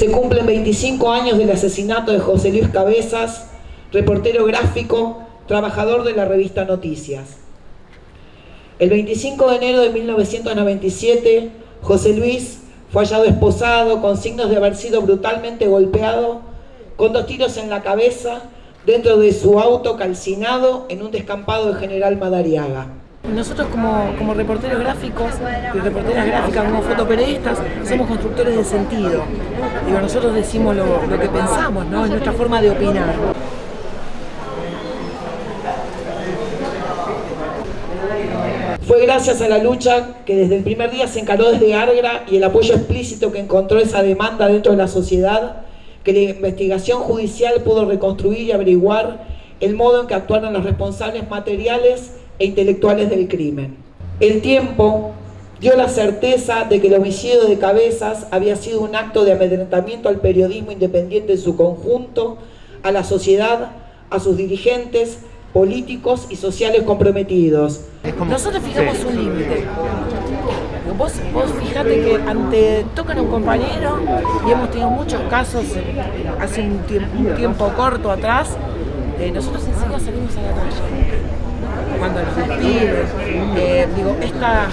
Se cumplen 25 años del asesinato de José Luis Cabezas, reportero gráfico, trabajador de la revista Noticias. El 25 de enero de 1997, José Luis fue hallado esposado con signos de haber sido brutalmente golpeado con dos tiros en la cabeza dentro de su auto calcinado en un descampado de General Madariaga. Nosotros como, como reporteros gráficos y reporteras gráficas, como fotoperiodistas, somos constructores de sentido. Digo, nosotros decimos lo, lo que pensamos, ¿no? Es nuestra forma de opinar. Fue gracias a la lucha que desde el primer día se encaró desde Argra y el apoyo explícito que encontró esa demanda dentro de la sociedad, que la investigación judicial pudo reconstruir y averiguar el modo en que actuaron los responsables materiales e intelectuales del crimen. El tiempo dio la certeza de que el homicidio de Cabezas había sido un acto de amedrentamiento al periodismo independiente en su conjunto, a la sociedad, a sus dirigentes, políticos y sociales comprometidos. Nosotros fijamos un límite. Vos, vos fijate que ante tocan a un compañero y hemos tenido muchos casos hace un tiempo, un tiempo corto atrás, eh, nosotros enseguida salimos a la calle cuando nos despiden, eh, digo, esta,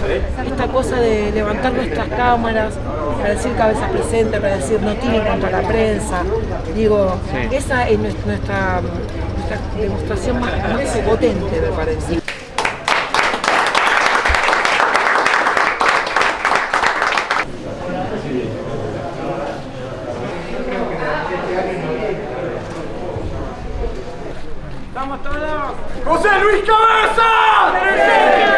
esta cosa de levantar nuestras cámaras para decir cabezas presentes, para decir no tienen contra la prensa, digo, esa es nuestra, nuestra demostración más, más potente, me parece. ¡Vamos ¡José Luis Cabeza!